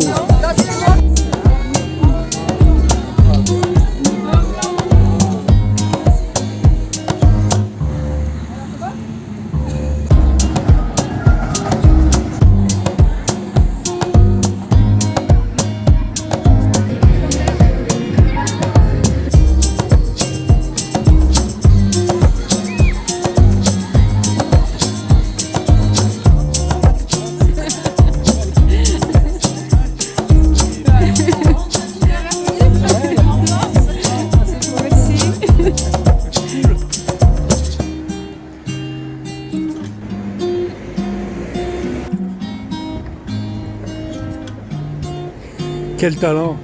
shows. Quel talent.